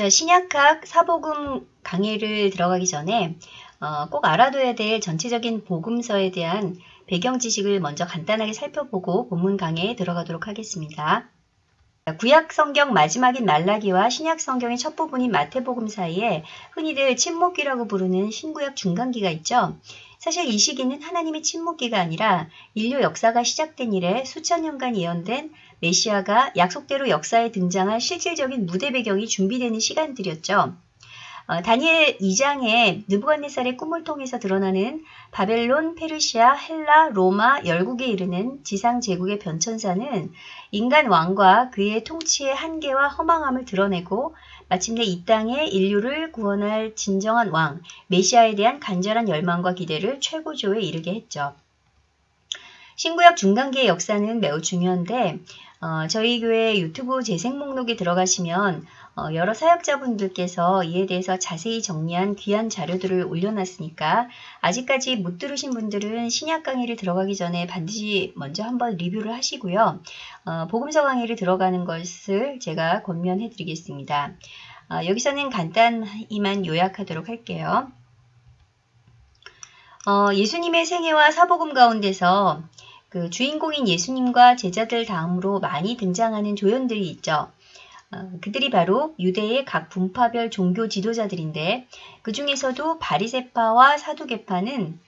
자, 신약학 사복음 강의를 들어가기 전에 어, 꼭 알아둬야 될 전체적인 복음서에 대한 배경 지식을 먼저 간단하게 살펴보고 본문 강의에 들어가도록 하겠습니다. 구약 성경 마지막인 말라기와 신약 성경의 첫 부분인 마태복음 사이에 흔히들 침묵기라고 부르는 신구약 중간기가 있죠. 사실 이 시기는 하나님의 침묵기가 아니라 인류 역사가 시작된 이래 수천 년간 예언된 메시아가 약속대로 역사에 등장할 실질적인 무대 배경이 준비되는 시간들이었죠. 어, 다니엘 2장에 느부갓네살의 꿈을 통해서 드러나는 바벨론, 페르시아, 헬라, 로마, 열국에 이르는 지상 제국의 변천사는 인간 왕과 그의 통치의 한계와 허망함을 드러내고 마침내 이 땅에 인류를 구원할 진정한 왕, 메시아에 대한 간절한 열망과 기대를 최고조에 이르게 했죠. 신구약 중간기의 역사는 매우 중요한데 어, 저희 교회 유튜브 재생 목록에 들어가시면 어, 여러 사역자분들께서 이에 대해서 자세히 정리한 귀한 자료들을 올려놨으니까 아직까지 못 들으신 분들은 신약 강의를 들어가기 전에 반드시 먼저 한번 리뷰를 하시고요. 어, 복음서 강의를 들어가는 것을 제가 권면해 드리겠습니다. 어, 여기서는 간단히만 요약하도록 할게요. 어, 예수님의 생애와 사복음 가운데서 그 주인공인 예수님과 제자들 다음으로 많이 등장하는 조연들이 있죠. 어, 그들이 바로 유대의 각 분파별 종교 지도자들인데 그 중에서도 바리세파와 사두개파는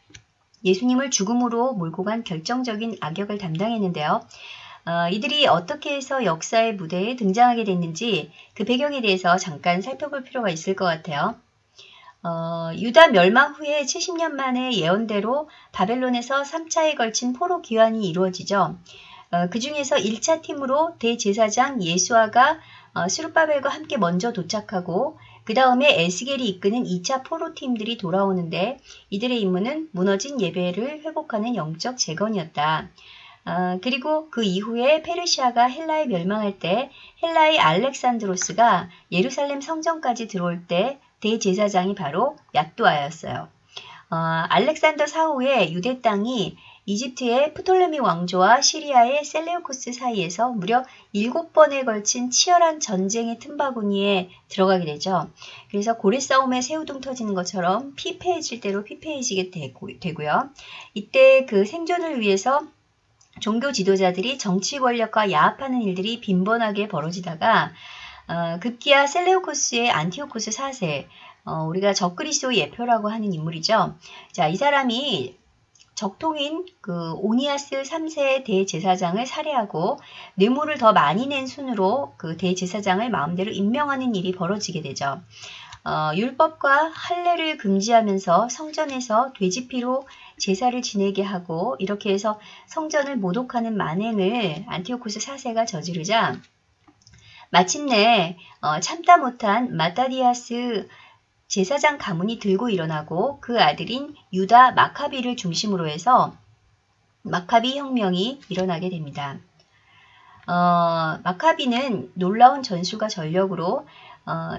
예수님을 죽음으로 몰고 간 결정적인 악역을 담당했는데요. 어, 이들이 어떻게 해서 역사의 무대에 등장하게 됐는지 그 배경에 대해서 잠깐 살펴볼 필요가 있을 것 같아요. 어, 유다 멸망 후에 70년 만에 예언대로 바벨론에서 3차에 걸친 포로 귀환이 이루어지죠. 어, 그 중에서 1차 팀으로 대제사장 예수아가 어, 수르바벨과 함께 먼저 도착하고 그 다음에 에스겔이 이끄는 2차 포로팀들이 돌아오는데 이들의 임무는 무너진 예배를 회복하는 영적 재건이었다. 어, 그리고 그 이후에 페르시아가 헬라에 멸망할 때 헬라의 알렉산드로스가 예루살렘 성전까지 들어올 때 대제사장이 바로 야뚜아였어요. 어, 알렉산더 사후에 유대 땅이 이집트의 프톨레미 왕조와 시리아의 셀레우코스 사이에서 무려 7번에 걸친 치열한 전쟁의 틈바구니에 들어가게 되죠. 그래서 고래 싸움에 새우등 터지는 것처럼 피폐해질 대로 피폐해지게 되고, 되고요. 이때 그 생존을 위해서 종교 지도자들이 정치 권력과 야합하는 일들이 빈번하게 벌어지다가 어, 급기야 셀레우코스의 안티오코스 4세, 어, 우리가 적그리스도 예표라고 하는 인물이죠. 자, 이 사람이 적통인 그 오니아스 3세 대제사장을 살해하고 뇌물을 더 많이 낸 순으로 그 대제사장을 마음대로 임명하는 일이 벌어지게 되죠. 어, 율법과 할례를 금지하면서 성전에서 돼지피로 제사를 지내게 하고 이렇게 해서 성전을 모독하는 만행을 안티오코스 4세가 저지르자 마침내 어, 참다 못한 마타디아스 제사장 가문이 들고 일어나고 그 아들인 유다 마카비를 중심으로 해서 마카비 혁명이 일어나게 됩니다. 어, 마카비는 놀라운 전술과 전력으로 어,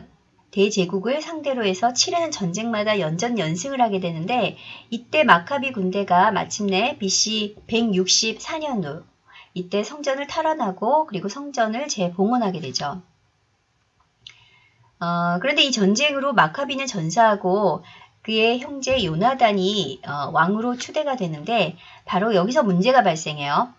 대제국을 상대로 해서 치르는 전쟁마다 연전 연승을 하게 되는데 이때 마카비 군대가 마침내 BC 164년 후 이때 성전을 탈환하고 그리고 성전을 재봉헌하게 되죠. 어, 그런데 이 전쟁으로 마카비는 전사하고 그의 형제 요나단이 어, 왕으로 추대가 되는데 바로 여기서 문제가 발생해요.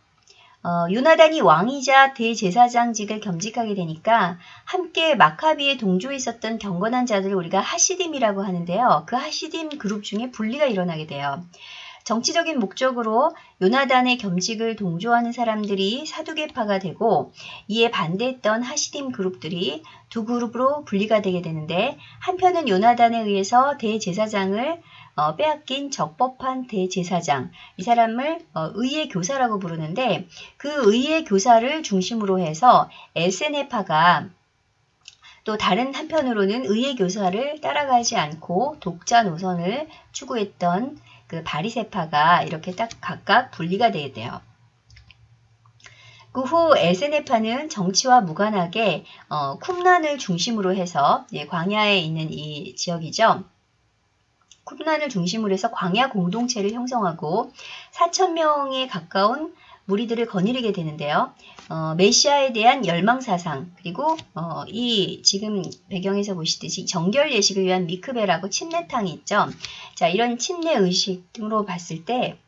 어, 요나단이 왕이자 대제사장직을 겸직하게 되니까 함께 마카비의 동조에 있었던 경건한 자들을 우리가 하시딤이라고 하는데요. 그 하시딤 그룹 중에 분리가 일어나게 돼요. 정치적인 목적으로 요나단의 겸직을 동조하는 사람들이 사두개파가 되고 이에 반대했던 하시딤 그룹들이 두 그룹으로 분리가 되게 되는데 한편은 요나단에 의해서 대제사장을 어, 빼앗긴 적법한 대제사장 이 사람을 어, 의의 교사라고 부르는데 그 의의 교사를 중심으로 해서 에세네파가 또 다른 한편으로는 의의 교사를 따라가지 않고 독자 노선을 추구했던 그 바리세파가 이렇게 딱 각각 분리가 되게 돼요. 그 후 에세네파는 정치와 무관하게 어, 쿰란을 중심으로 해서 예, 광야에 있는 이 지역이죠. 쿰란을 중심으로 해서 광야 공동체를 형성하고 4천명에 가까운 무리들을 거느리게 되는데요. 어, 메시아에 대한 열망사상 그리고 어, 이 지금 배경에서 보시듯이 정결 예식을 위한 미크베라고 침례탕이 있죠. 자 이런 침례 의식 등으로 봤을 때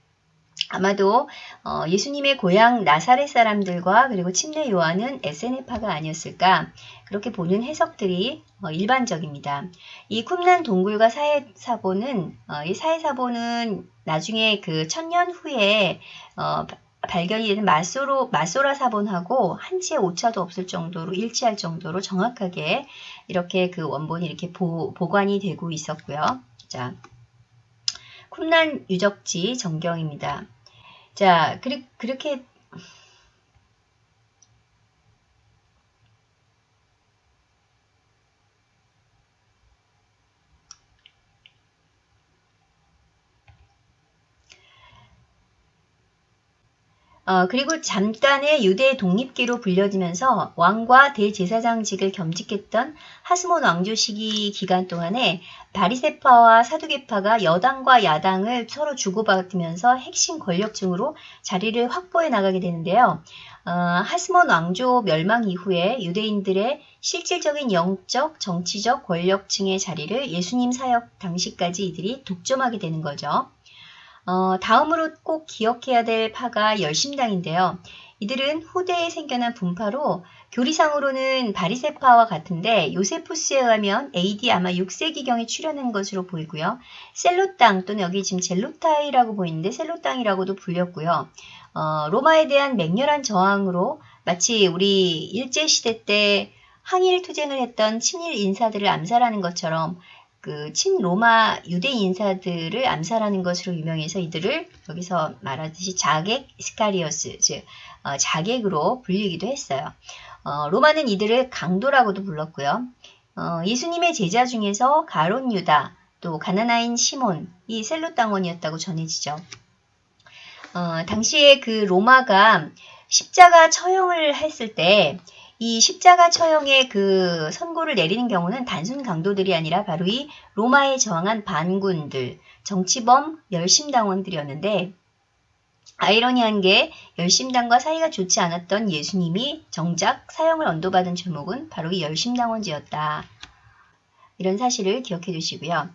아마도 어, 예수님의 고향 나사렛 사람들과 그리고 침례 요한은 에세네파가 아니었을까 그렇게 보는 해석들이 어, 일반적입니다. 이 쿰난 동굴과 사해사보는 어, 이 사해사보는 나중에 그 천년 후에 어, 발견이 되는 마소로, 마소라 사본하고 한치의 오차도 없을 정도로 일치할 정도로 정확하게 이렇게 그 원본이 이렇게 보, 보관이 되고 있었고요. 자, 쿰난 유적지 전경입니다. 자, 그리, 그렇게 어, 그리고 잠깐의 유대 독립기로 불려지면서 왕과 대제사장직을 겸직했던 하스몬 왕조 시기 기간 동안에 바리세파와 사두개파가 여당과 야당을 서로 주고받으면서 핵심 권력층으로 자리를 확보해 나가게 되는데요. 어, 하스몬 왕조 멸망 이후에 유대인들의 실질적인 영적, 정치적 권력층의 자리를 예수님 사역 당시까지 이들이 독점하게 되는 거죠. 어, 다음으로 꼭 기억해야 될 파가 열심당인데요. 이들은 후대에 생겨난 분파로 교리상으로는 바리새파와 같은데 요세푸스에 의하면 AD 아마 6세기경에 출현한 것으로 보이고요. 셀롯당 또는 여기 지금 젤로타이라고 보이는데 셀롯당이라고도 불렸고요. 어, 로마에 대한 맹렬한 저항으로 마치 우리 일제시대 때 항일 투쟁을 했던 친일 인사들을 암살하는 것처럼 그 친로마 유대 인사들을 암살하는 것으로 유명해서 이들을 여기서 말하듯이 자객 시카리우스, 즉 어, 자객으로 불리기도 했어요. 어, 로마는 이들을 강도라고도 불렀고요. 어, 예수님의 제자 중에서 가론 유다, 또 가나나인 시몬, 이 셀로 땅원이었다고 전해지죠. 어, 당시에 그 로마가 십자가 처형을 했을 때 이 십자가 처형의 그 선고를 내리는 경우는 단순 강도들이 아니라 바로 이 로마에 저항한 반군들, 정치범 열심당원들이었는데 아이러니한 게 열심당과 사이가 좋지 않았던 예수님이 정작 사형을 언도받은 제목은 바로 이 열심당원제였다. 이런 사실을 기억해 두시고요.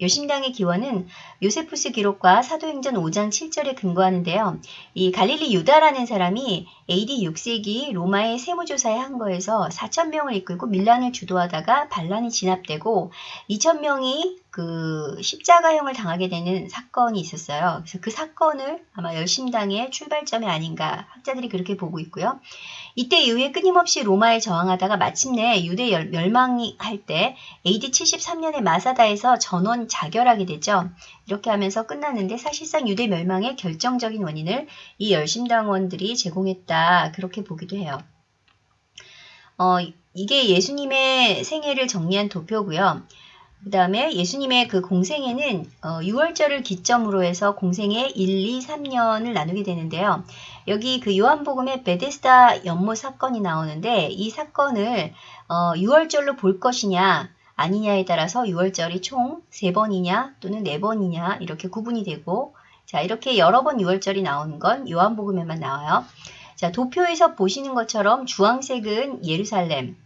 여신당의 기원은 요세푸스 기록과 사도행전 5장 7절에 근거하는데요. 이 갈릴리 유다라는 사람이 AD 6세기 로마의 세무조사에 한 거에서 4천명을 이끌고 밀란을 주도하다가 반란이 진압되고 2천명이 그 십자가형을 당하게 되는 사건이 있었어요. 그래서 그 사건을 아마 열심당의 출발점이 아닌가 학자들이 그렇게 보고 있고요. 이때 이후에 끊임없이 로마에 저항하다가 마침내 유대 멸망이 할 때 AD 73년에 마사다에서 전원 자결하게 되죠. 이렇게 하면서 끝났는데 사실상 유대 멸망의 결정적인 원인을 이 열심당원들이 제공했다. 그렇게 보기도 해요. 어, 이게 예수님의 생애를 정리한 도표고요. 그 다음에 예수님의 그 공생에는 어, 6월절을 기점으로 해서 공생에 1, 2, 3년을 나누게 되는데요. 여기 그 요한복음의 베데스다 연못 사건이 나오는데 이 사건을 어, 6월절로 볼 것이냐 아니냐에 따라서 6월절이 총 3번이냐 또는 4번이냐 이렇게 구분이 되고 자 이렇게 여러 번 6월절이 나오는 건 요한복음에만 나와요. 자 도표에서 보시는 것처럼 주황색은 예루살렘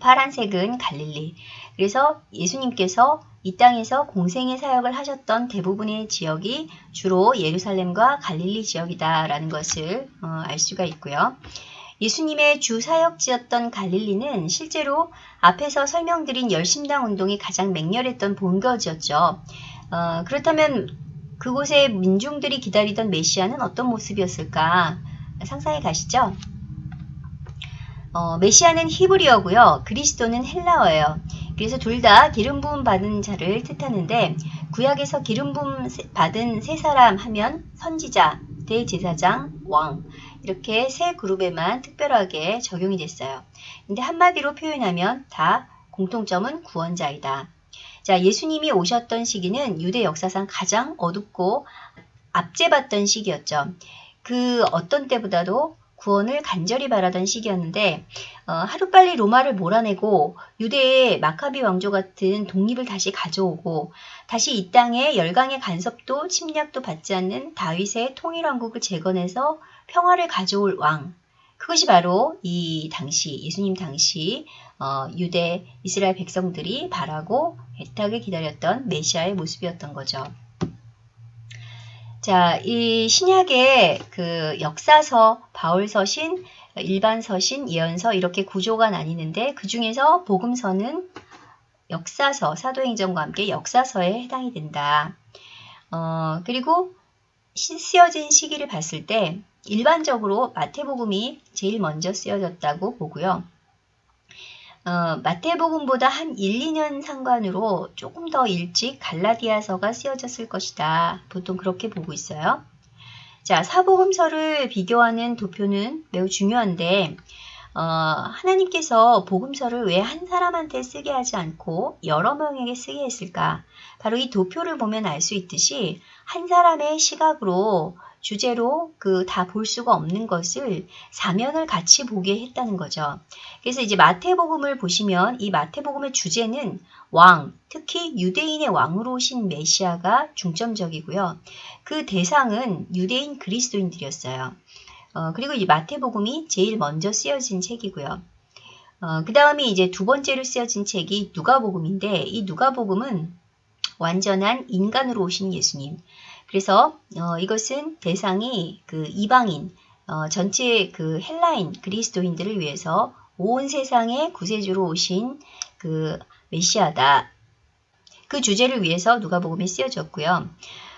파란색은 갈릴리 그래서 예수님께서 이 땅에서 공생의 사역을 하셨던 대부분의 지역이 주로 예루살렘과 갈릴리 지역이다라는 것을 어, 알 수가 있고요. 예수님의 주 사역지였던 갈릴리는 실제로 앞에서 설명드린 열심당 운동이 가장 맹렬했던 본거지였죠. 어, 그렇다면 그곳에 민중들이 기다리던 메시아는 어떤 모습이었을까 상상해 가시죠? 어, 메시아는 히브리어고요. 그리스도는 헬라어예요. 그래서 둘 다 기름 부음 받은 자를 뜻하는데 구약에서 기름 부음 받은 세 사람 하면 선지자, 대제사장, 왕 이렇게 세 그룹에만 특별하게 적용이 됐어요. 근데 한마디로 표현하면 다 공통점은 구원자이다. 자, 예수님이 오셨던 시기는 유대 역사상 가장 어둡고 압제받던 시기였죠. 그 어떤 때보다도 구원을 간절히 바라던 시기였는데 어, 하루빨리 로마를 몰아내고 유대의 마카비 왕조 같은 독립을 다시 가져오고 다시 이 땅에 열강의 간섭도 침략도 받지 않는 다윗의 통일왕국을 재건해서 평화를 가져올 왕. 그것이 바로 이 당시 예수님 당시 어, 유대 이스라엘 백성들이 바라고 애타게 기다렸던 메시아의 모습이었던 거죠. 자, 이 신약의 그 역사서, 바울서신, 일반서신, 예언서 이렇게 구조가 나뉘는데 그 중에서 복음서는 역사서, 사도행전과 함께 역사서에 해당이 된다. 어, 그리고 쓰여진 시기를 봤을 때 일반적으로 마태복음이 제일 먼저 쓰여졌다고 보고요. 어, 마태복음보다 한 1, 2년 상관으로 조금 더 일찍 갈라디아서가 쓰여졌을 것이다. 보통 그렇게 보고 있어요. 자, 사복음서를 비교하는 도표는 매우 중요한데 어, 하나님께서 복음서를 왜 한 사람한테 쓰게 하지 않고 여러 명에게 쓰게 했을까? 바로 이 도표를 보면 알 수 있듯이 한 사람의 시각으로 주제로 그 다 볼 수가 없는 것을 사면을 같이 보게 했다는 거죠. 그래서 이제 마태복음을 보시면 이 마태복음의 주제는 왕, 특히 유대인의 왕으로 오신 메시아가 중점적이고요. 그 대상은 유대인 그리스도인들이었어요. 어, 그리고 이 마태복음이 제일 먼저 쓰여진 책이고요. 어, 그 다음에 이제 두 번째로 쓰여진 책이 누가복음인데 이 누가복음은 완전한 인간으로 오신 예수님. 그래서 어, 이것은 대상이 그 이방인, 어, 전체 그 헬라인 그리스도인들을 위해서 온 세상의 구세주로 오신 그 메시아다. 그 주제를 위해서 누가복음이 쓰여졌고요.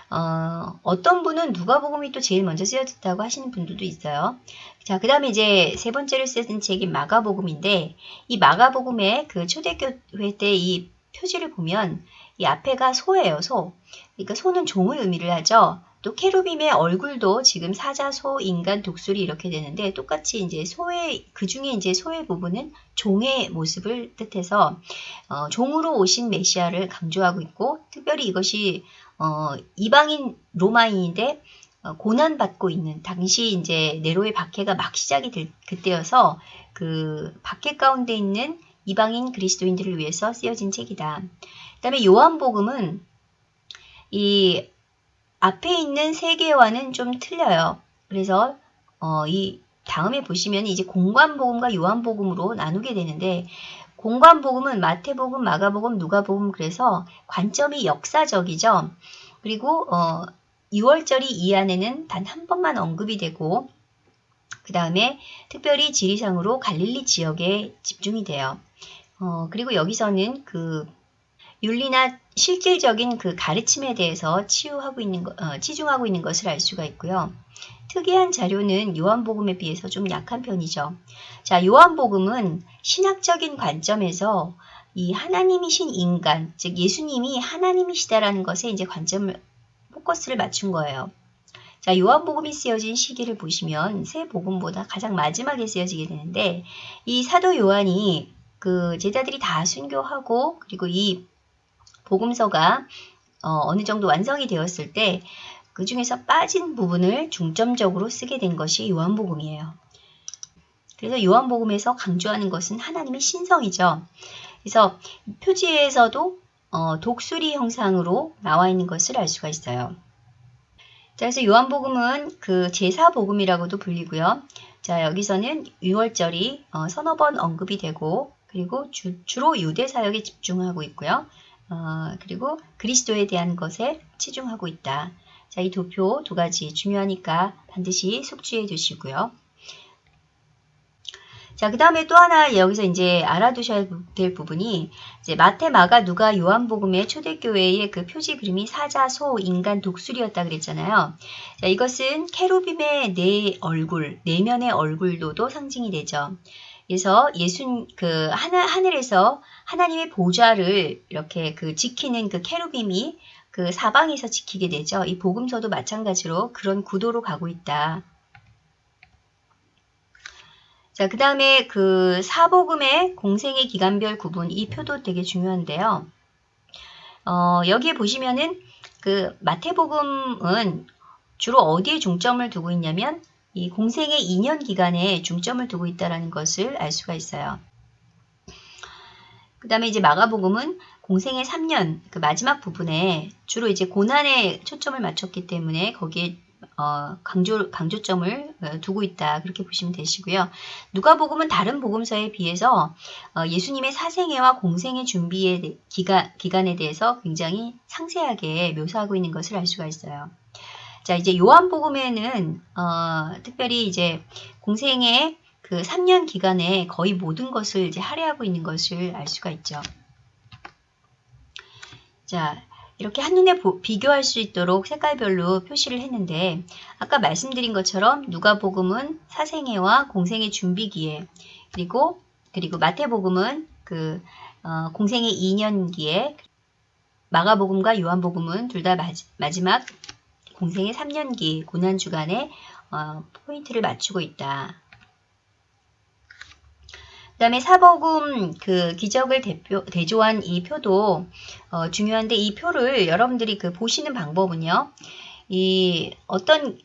어, 어떤 분은 누가복음이 또 제일 먼저 쓰여졌다고 하시는 분들도 있어요. 자, 그 다음에 이제 세 번째로 쓰여진 책이 마가복음인데 이 마가복음의 그 초대교회 때 이 표지를 보면 이 앞에가 소예요, 소. 그러니까 소는 종을 의미를 하죠. 또 케루빔의 얼굴도 지금 사자, 소, 인간, 독수리 이렇게 되는데 똑같이 이제 소의 그 중에 이제 소의 부분은 종의 모습을 뜻해서 어, 종으로 오신 메시아를 강조하고 있고 특별히 이것이 어, 이방인 로마인인데 어, 고난 받고 있는 당시 이제 네로의 박해가 막 시작이 될 그때여서 그 박해 가운데 있는 이방인 그리스도인들을 위해서 쓰여진 책이다. 그 다음에 요한복음은 이 앞에 있는 세 개와는 좀 틀려요. 그래서 어, 이 다음에 보시면 이제 공관복음과 요한복음으로 나누게 되는데 공관복음은 마태복음, 마가복음, 누가복음 그래서 관점이 역사적이죠. 그리고 어, 6월절이 이 안에는 단 한 번만 언급이 되고 그 다음에 특별히 지리상으로 갈릴리 지역에 집중이 돼요. 어, 그리고 여기서는 그 윤리나 실질적인 그 가르침에 대해서 치유하고 있는 거, 어, 치중하고 있는 것을 알 수가 있고요. 특이한 자료는 요한복음에 비해서 좀 약한 편이죠. 자, 요한복음은 신학적인 관점에서 이 하나님이신 인간, 즉 예수님이 하나님이시다라는 것에 이제 관점을 포커스를 맞춘 거예요. 자, 요한복음이 쓰여진 시기를 보시면 새 복음보다 가장 마지막에 쓰여지게 되는데 이 사도 요한이 그 제자들이 다 순교하고 그리고 이 복음서가 어, 느 정도 완성이 되었을 때 그 중에서 빠진 부분을 중점적으로 쓰게 된 것이 요한복음이에요. 그래서 요한복음에서 강조하는 것은 하나님의 신성이죠. 그래서 표지에서도 어, 독수리 형상으로 나와 있는 것을 알 수가 있어요. 자, 그래서 요한복음은 그 제사복음이라고도 불리고요. 자, 여기서는 6월절이 어, 서너 번 언급이 되고 그리고 주, 로 유대 사역에 집중하고 있고요. 어, 그리고 그리스도에 대한 것에 치중하고 있다. 자, 이 도표 두 가지 중요하니까 반드시 숙지해 두시고요. 자, 그 다음에 또 하나 여기서 이제 알아두셔야 될 부분이 이제 마테, 마가, 누가, 요한복음의 초대교회의 그 표지 그림이 사자, 소, 인간, 독수리였다 그랬잖아요. 자, 이것은 케루빔의 네 얼굴, 내면의 얼굴로도 상징이 되죠. 그래서 예수 그 하늘 하늘에서 하나님의 보좌를 이렇게 그 지키는 그 케루빔이 그 사방에서 지키게 되죠. 이 복음서도 마찬가지로 그런 구도로 가고 있다. 자, 그 다음에 그 사복음의 공생의 기간별 구분, 이 표도 되게 중요한데요. 어, 여기에 보시면은 그 마태복음은 주로 어디에 중점을 두고 있냐면 이 공생의 2년 기간에 중점을 두고 있다는 것을 알 수가 있어요. 그 다음에 이제 마가복음은 공생의 3년 그 마지막 부분에 주로 이제 고난에 초점을 맞췄기 때문에 거기에 어, 강조, 강조점을 어, 두고 있다. 그렇게 보시면 되시고요. 누가복음은 다른 복음서에 비해서 어, 예수님의 사생애와 공생애 준비의 기간, 기간에 대해서 굉장히 상세하게 묘사하고 있는 것을 알 수가 있어요. 자, 이제 요한복음에는 어, 특별히 이제 공생의 그 3년 기간에 거의 모든 것을 이제 할애하고 있는 것을 알 수가 있죠. 자, 이렇게 한눈에 보, 비교할 수 있도록 색깔별로 표시를 했는데 아까 말씀드린 것처럼 누가복음은 사생애와 공생의 준비기에 그리고 그리고 마태복음은 그 어, 공생의 2년기에 마가복음과 요한복음은 둘 다 마지막 공생의 3년기 고난 주간에 어, 포인트를 맞추고 있다. 그 다음에 사복음 그 기적을 대표, 대조한 이 표도 어, 중요한데 이 표를 여러분들이 그 보시는 방법은요. 이 어떤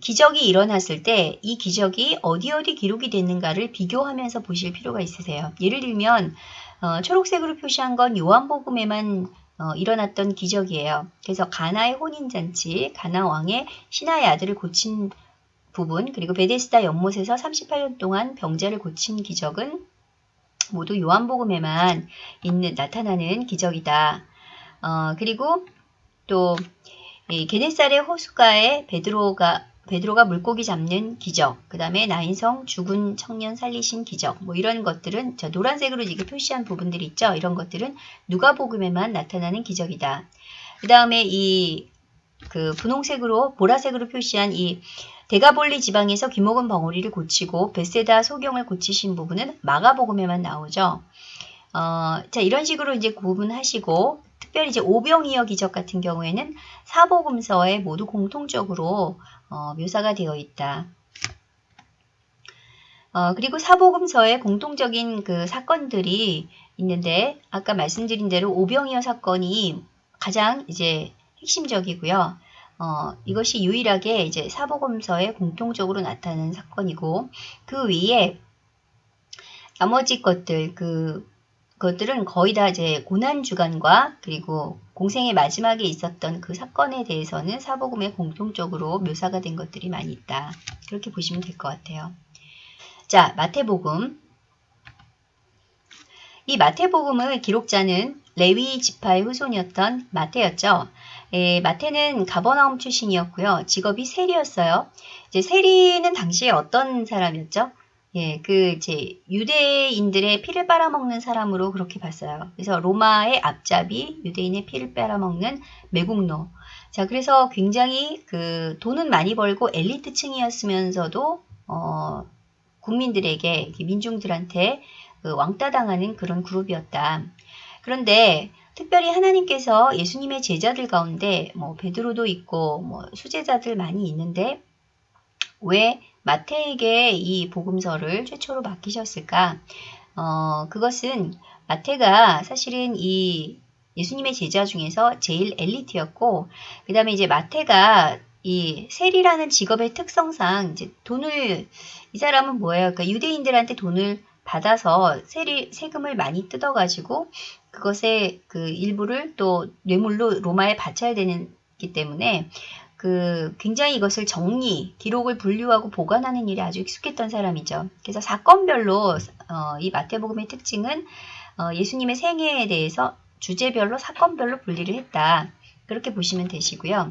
기적이 일어났을 때 이 기적이 어디 어디 기록이 됐는가를 비교하면서 보실 필요가 있으세요. 예를 들면 어, 초록색으로 표시한 건 요한복음에만 어, 일어났던 기적이에요. 그래서 가나의 혼인잔치, 가나 왕의 신하의 아들을 고친 부분 그리고 베데스다 연못에서 38년 동안 병자를 고친 기적은 모두 요한복음에만 있는 나타나는 기적이다. 어, 그리고 또 게네살의 호숫가에 베드로가 베드로가 물고기 잡는 기적, 그 다음에 나인성 죽은 청년 살리신 기적, 뭐 이런 것들은 저 노란색으로 이게 표시한 부분들이 있죠. 이런 것들은 누가복음에만 나타나는 기적이다. 그 다음에 이 그 분홍색으로 보라색으로 표시한 이 대가볼리 지방에서 귀목은 벙어리를 고치고 베세다 소경을 고치신 부분은 마가복음에만 나오죠. 어, 자 이런 식으로 이제 구분하시고 특별히 이제 오병이어 기적 같은 경우에는 사복음서에 모두 공통적으로 어, 묘사가 되어 있다. 어, 그리고 사복음서에 공통적인 그 사건들이 있는데 아까 말씀드린 대로 오병이어 사건이 가장 이제 핵심적이고요. 어, 이것이 유일하게 이제 사복음서에 공통적으로 나타나는 사건이고 그 위에 나머지 것들 그 그것들은 거의 다 이제 고난 주간과 그리고 공생의 마지막에 있었던 그 사건에 대해서는 사복음에 공통적으로 묘사가 된 것들이 많이 있다. 그렇게 보시면 될 것 같아요. 자, 마태복음. 이 마태복음의 기록자는 레위 지파의 후손이었던 마태였죠. 예, 마태는 가버나움 출신이었고요. 직업이 세리였어요. 이제 세리는 당시에 어떤 사람이었죠? 예, 그 이제 유대인들의 피를 빨아먹는 사람으로 그렇게 봤어요. 그래서 로마의 앞잡이, 유대인의 피를 빨아먹는 매국노. 자, 그래서 굉장히 그 돈은 많이 벌고 엘리트층이었으면서도 어, 국민들에게 민중들한테 그 왕따당하는 그런 그룹이었다. 그런데 특별히 하나님께서 예수님의 제자들 가운데 뭐 베드로도 있고 뭐 수제자들 많이 있는데 왜 마태에게 이 복음서를 최초로 맡기셨을까? 어, 그것은 마태가 사실은 이 예수님의 제자 중에서 제일 엘리트였고, 그 다음에 이제 마태가 이 세리라는 직업의 특성상 이제 돈을 이 사람은 뭐예요? 그러니까 유대인들한테 돈을 받아서 세리 세금을 많이 뜯어가지고 그것의 그 일부를 또 뇌물로 로마에 바쳐야 되기 때문에 그 굉장히 이것을 정리, 기록을 분류하고 보관하는 일에 아주 익숙했던 사람이죠. 그래서 사건별로 어, 이 마태복음의 특징은 어, 예수님의 생애에 대해서 주제별로 사건별로 분리를 했다. 그렇게 보시면 되시고요.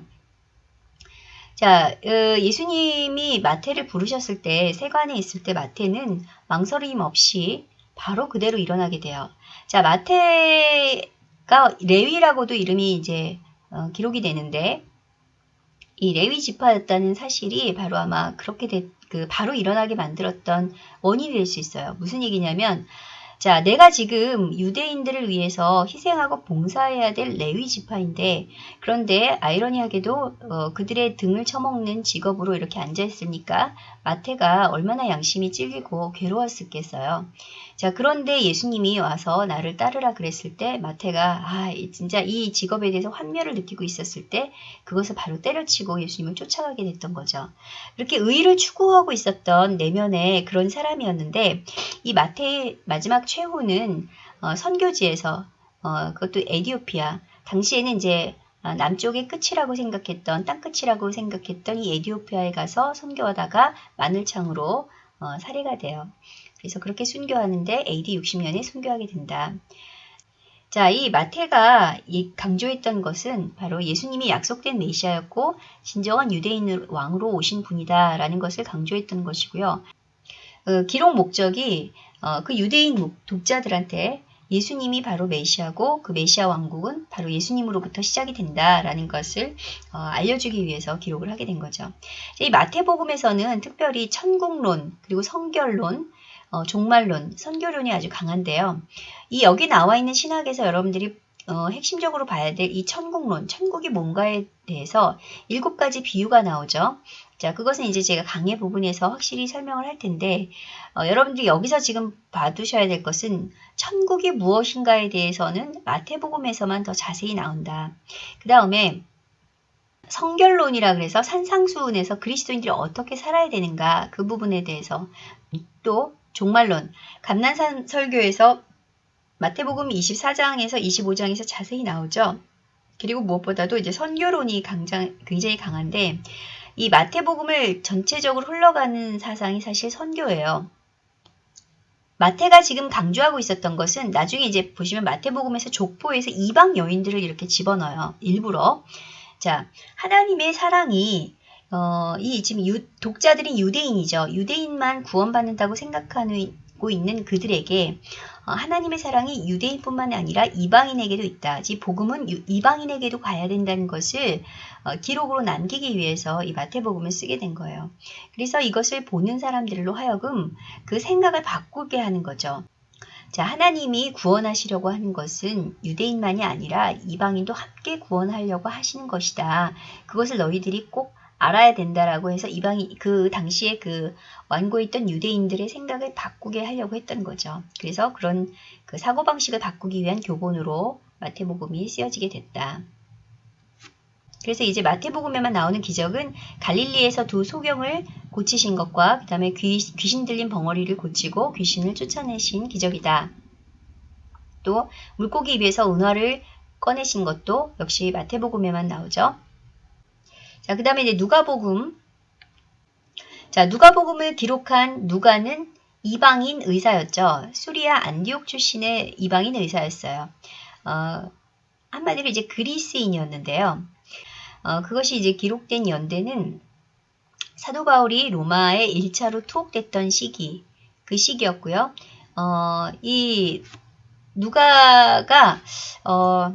자, 어, 예수님이 마태를 부르셨을 때 세관에 있을 때 마태는 망설임 없이 바로 그대로 일어나게 돼요. 자, 마태가 레위라고도 이름이 이제 어, 기록이 되는데 이 레위 지파였다는 사실이 바로 아마 그렇게 되, 그 바로 일어나게 만들었던 원인이 될 수 있어요. 무슨 얘기냐면 자, 내가 지금 유대인들을 위해서 희생하고 봉사해야 될 레위 지파인데 그런데 아이러니하게도 어, 그들의 등을 쳐먹는 직업으로 이렇게 앉아 있으니까 마태가 얼마나 양심이 찔리고 괴로웠겠어요. 자, 그런데 예수님이 와서 나를 따르라 그랬을 때 마태가 아, 진짜 이 직업에 대해서 환멸을 느끼고 있었을 때 그것을 바로 때려치고 예수님을 쫓아가게 됐던 거죠. 그렇게 의를 추구하고 있었던 내면의 그런 사람이었는데 이 마태의 마지막 최후는 어, 선교지에서 어, 그것도 에디오피아 당시에는 이제 아, 남쪽의 끝이라고 생각했던 땅끝이라고 생각했던 이 에디오피아에 가서 선교하다가 마늘창으로 어, 살해가 돼요. 그래서 그렇게 순교하는데 AD 60년에 순교하게 된다. 자, 이 마태가 강조했던 것은 바로 예수님이 약속된 메시아였고 진정한 유대인 왕으로 오신 분이다라는 것을 강조했던 것이고요. 어, 기록 목적이 어, 그 유대인 독자들한테 예수님이 바로 메시아고 그 메시아 왕국은 바로 예수님으로부터 시작이 된다라는 것을 어, 알려주기 위해서 기록을 하게 된 거죠. 이 마태복음에서는 특별히 천국론 그리고 성결론 어, 종말론, 선교론이 아주 강한데요. 이 여기 나와 있는 신학에서 여러분들이 어, 핵심적으로 봐야 될 이 천국론, 천국이 뭔가에 대해서 일곱 가지 비유가 나오죠. 자, 그것은 이제 제가 강의 부분에서 확실히 설명을 할 텐데, 어, 여러분들이 여기서 지금 봐두셔야 될 것은 천국이 무엇인가에 대해서는 마태복음에서만 더 자세히 나온다. 그 다음에 성결론이라 그래서 산상수훈에서 그리스도인들이 어떻게 살아야 되는가 그 부분에 대해서 또 종말론 감난산 설교에서 마태복음 24장에서 25장에서 자세히 나오죠. 그리고 무엇보다도 이제 선교론이 강장, 굉장히 강한데 이 마태복음을 전체적으로 흘러가는 사상이 사실 선교예요. 마태가 지금 강조하고 있었던 것은 나중에 이제 보시면 마태복음에서 족보에서 이방 여인들을 이렇게 집어넣어요. 일부러. 자, 하나님의 사랑이 어, 이 지금 유, 독자들이 유대인이죠. 유대인만 구원받는다고 생각하고 있는 그들에게 어, 하나님의 사랑이 유대인뿐만 아니라 이방인에게도 있다. 이 복음은 유, 이방인에게도 가야 된다는 것을 어, 기록으로 남기기 위해서 이 마태복음을 쓰게 된 거예요. 그래서 이것을 보는 사람들로 하여금 그 생각을 바꾸게 하는 거죠. 자, 하나님이 구원하시려고 하는 것은 유대인만이 아니라 이방인도 함께 구원하려고 하시는 것이다. 그것을 너희들이 꼭 알아야 된다라고 해서 이방이 그 당시에 그 완고에 있던 유대인들의 생각을 바꾸게 하려고 했던 거죠. 그래서 그런 그 사고 방식을 바꾸기 위한 교본으로 마태복음이 쓰여지게 됐다. 그래서 이제 마태복음에만 나오는 기적은 갈릴리에서 두 소경을 고치신 것과 그 다음에 귀신 들린 벙어리를 고치고 귀신을 쫓아내신 기적이다. 또 물고기 입에서 은화를 꺼내신 것도 역시 마태복음에만 나오죠. 자, 그 다음에 이제 누가복음. 자, 누가복음을 기록한 누가는 이방인 의사였죠. 수리아 안디옥 출신의 이방인 의사였어요. 어, 한마디로 이제 그리스인이었는데요. 어, 그것이 이제 기록된 연대는 사도 바울이 로마에 1차로 투옥됐던 시기, 그 시기였고요. 어, 이 누가가 어,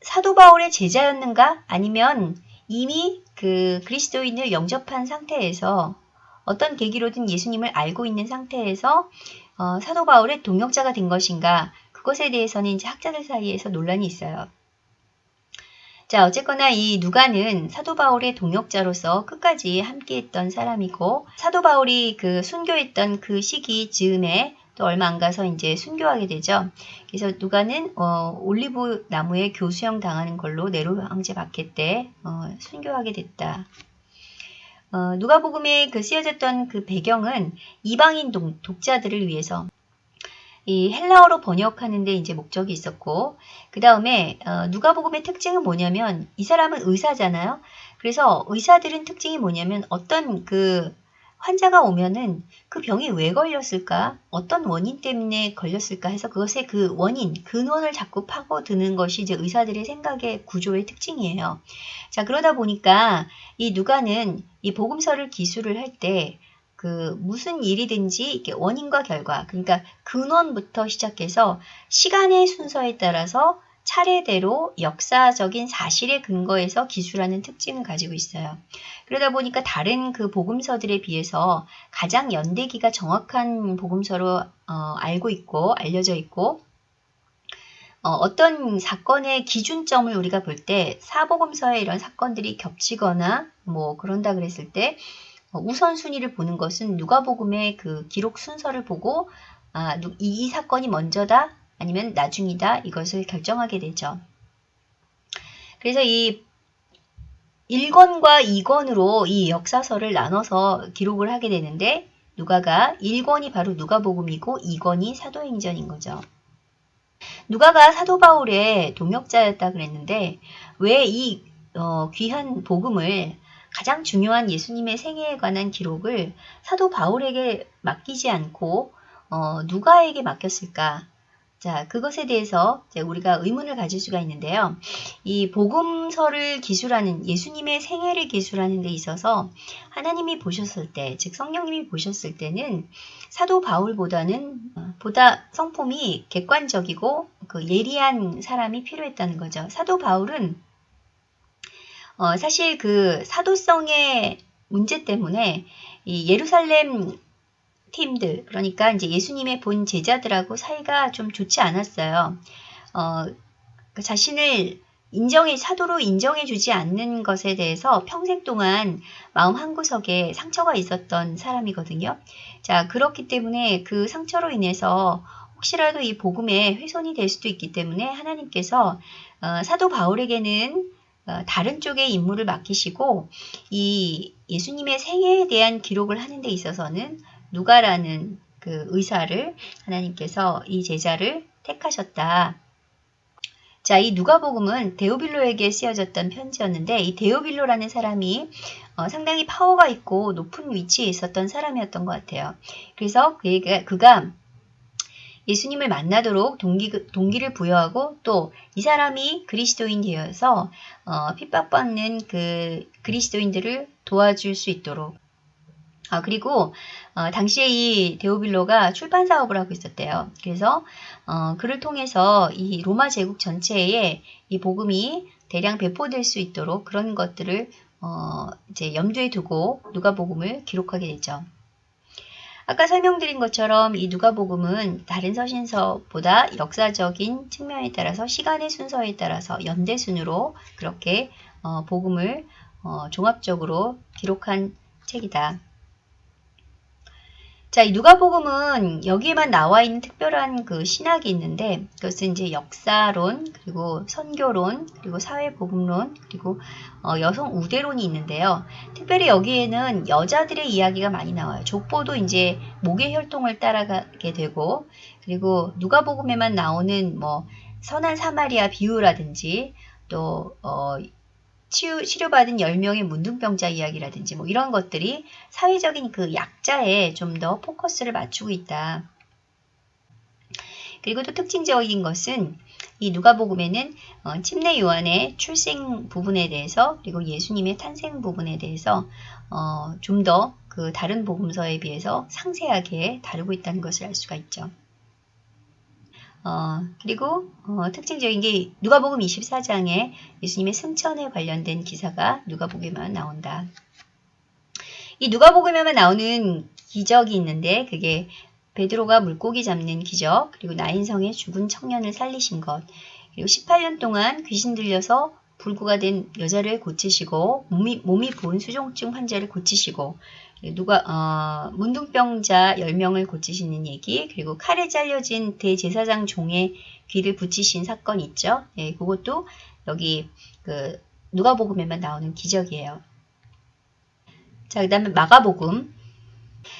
사도 바울의 제자였는가? 아니면 이미 그 그리스도인을 영접한 상태에서 어떤 계기로든 예수님을 알고 있는 상태에서 어, 사도 바울의 동역자가 된 것인가 그것에 대해서는 이제 학자들 사이에서 논란이 있어요. 자 어쨌거나 이 누가는 사도 바울의 동역자로서 끝까지 함께했던 사람이고 사도 바울이 그 순교했던 그 시기 즈음에 또 얼마 안 가서 이제 순교하게 되죠. 그래서 누가는 어, 올리브 나무에 교수형 당하는 걸로 네로 황제 박해 때 어, 순교하게 됐다. 어, 누가복음에 그 쓰여졌던 그 배경은 이방인 동, 독자들을 위해서 이 헬라어로 번역하는데 이제 목적이 있었고 그 다음에 어, 누가복음의 특징은 뭐냐면 이 사람은 의사잖아요. 그래서 의사들은 특징이 뭐냐면 어떤 그 환자가 오면은 그 병이 왜 걸렸을까? 어떤 원인 때문에 걸렸을까 해서 그것의 그 원인, 근원을 자꾸 파고드는 것이 이제 의사들의 생각의 구조의 특징이에요. 자, 그러다 보니까 이 누가는 이 복음서를 기술을 할때 그 무슨 일이든지 이렇게 원인과 결과, 그러니까 근원부터 시작해서 시간의 순서에 따라서 차례대로 역사적인 사실에 근거해서 기술하는 특징을 가지고 있어요. 그러다 보니까 다른 그 복음서들에 비해서 가장 연대기가 정확한 복음서로 어, 알고 있고 알려져 있고 어, 떤 사건의 기준점을 우리가 볼 때 사복음서에 이런 사건들이 겹치거나 뭐 그런다 그랬을 때 어, 우선순위를 보는 것은 누가복음의 그 기록 순서를 보고 아, 이, 이 사건이 먼저다 아니면 나중이다 이것을 결정하게 되죠. 그래서 이 1권과 2권으로 이 역사서를 나눠서 기록을 하게 되는데 누가가 1권이 바로 누가복음이고 2권이 사도행전인 거죠. 누가가 사도 바울의 동역자였다 그랬는데 왜이 어, 귀한 복음을 가장 중요한 예수님의 생애에 관한 기록을 사도 바울에게 맡기지 않고 어, 누가에게 맡겼을까? 자, 그것에 대해서 우리가 의문을 가질 수가 있는데요. 이 복음서를 기술하는 예수님의 생애를 기술하는 데 있어서 하나님이 보셨을 때, 즉 성령님이 보셨을 때는 사도 바울보다는 어, 보다 성품이 객관적이고 그 예리한 사람이 필요했다는 거죠. 사도 바울은 어, 사실 그 사도성의 문제 때문에 이 예루살렘 팀들, 그러니까 이제 예수님의 본 제자들하고 사이가 좀 좋지 않았어요. 어, 그 자신을 인정해, 사도로 인정해 주지 않는 것에 대해서 평생 동안 마음 한구석에 상처가 있었던 사람이거든요. 자, 그렇기 때문에 그 상처로 인해서 혹시라도 이 복음에 훼손이 될 수도 있기 때문에 하나님께서 어, 사도 바울에게는 어, 다른 쪽의 임무를 맡기시고 이 예수님의 생애에 대한 기록을 하는 데 있어서는 누가라는 그 의사를 하나님께서 이 제자를 택하셨다. 자, 이 누가복음은 데오빌로에게 쓰여졌던 편지였는데 이 데오빌로라는 사람이 어, 상당히 파워가 있고 높은 위치에 있었던 사람이었던 것 같아요. 그래서 그가, 그가 예수님을 만나도록 동기, 동기를 부여하고 또 이 사람이 그리스도인 되어서 어, 핍박받는 그 그리스도인들을 도와줄 수 있도록 아, 그리고 어, 당시에 이 데오빌로가 출판 사업을 하고 있었대요. 그래서 어, 그를 통해서 이 로마 제국 전체에 이 복음이 대량 배포될 수 있도록 그런 것들을 어, 이제 염두에 두고 누가복음을 기록하게 되죠. 아까 설명드린 것처럼 이 누가복음은 다른 서신서보다 역사적인 측면에 따라서 시간의 순서에 따라서 연대순으로 그렇게 어, 복음을 어, 종합적으로 기록한 책이다. 자, 이 누가복음은 여기에만 나와 있는 특별한 그 신학이 있는데 그것은 이제 역사론, 그리고 선교론, 그리고 사회복음론, 그리고 어, 여성 우대론이 있는데요. 특별히 여기에는 여자들의 이야기가 많이 나와요. 족보도 이제 목의 혈통을 따라가게 되고 그리고 누가복음에만 나오는 뭐 선한 사마리아 비유라든지 또 어, 치유, 치료받은 10명의 문둥병자 이야기라든지 뭐 이런 것들이 사회적인 그 약자에 좀 더 포커스를 맞추고 있다. 그리고 또 특징적인 것은 이 누가복음에는 어, 침례 요한의 출생 부분에 대해서 그리고 예수님의 탄생 부분에 대해서 어, 좀 더 그 다른 복음서에 비해서 상세하게 다루고 있다는 것을 알 수가 있죠. 어, 그리고 어, 특징적인 게 누가복음 24장에 예수님의 승천에 관련된 기사가 누가복음에만 나온다. 이 누가복음에만 나오는 기적이 있는데 그게 베드로가 물고기 잡는 기적, 그리고 나인성의 죽은 청년을 살리신 것, 그리고 18년 동안 귀신 들려서 불구가 된 여자를 고치시고 몸이, 몸이 부은 수종증 환자를 고치시고 누가 어, 문둥병자 10명을 고치시는 얘기 그리고 칼에 잘려진 대제사장 종의 귀를 붙이신 사건 있죠. 예, 그것도 여기 그 누가복음에만 나오는 기적이에요. 자, 그 다음에 마가복음.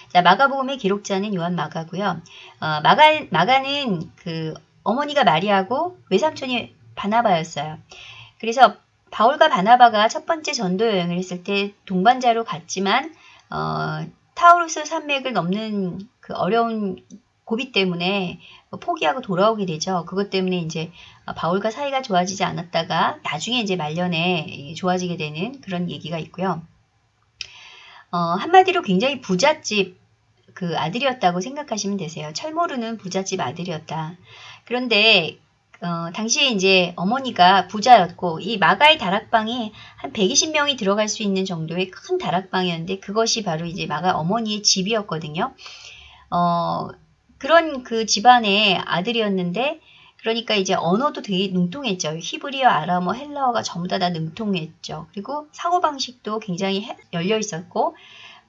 자, 마가복음의 기록자는 요한 마가고요. 어, 마가, 마가는 그 어머니가 마리아고 외삼촌이 바나바였어요. 그래서 바울과 바나바가 첫 번째 전도 여행을 했을 때 동반자로 갔지만 어, 타우루스 산맥을 넘는 그 어려운 고비 때문에 포기하고 돌아오게 되죠. 그것 때문에 이제 바울과 사이가 좋아지지 않았다가 나중에 이제 말년에 좋아지게 되는 그런 얘기가 있고요. 어, 한마디로 굉장히 부잣집 그 아들이었다고 생각하시면 되세요. 철모르는 부잣집 아들이었다. 그런데 어, 당시에 이제 어머니가 부자였고 이 마가의 다락방이 한 120명이 들어갈 수 있는 정도의 큰 다락방이었는데 그것이 바로 이제 마가 어머니의 집이었거든요. 어, 그런 그 집안의 아들이었는데 그러니까 이제 언어도 되게 능통했죠. 히브리어, 아람어, 헬라어가 전부 다, 다 능통했죠. 그리고 사고방식도 굉장히 열려 있었고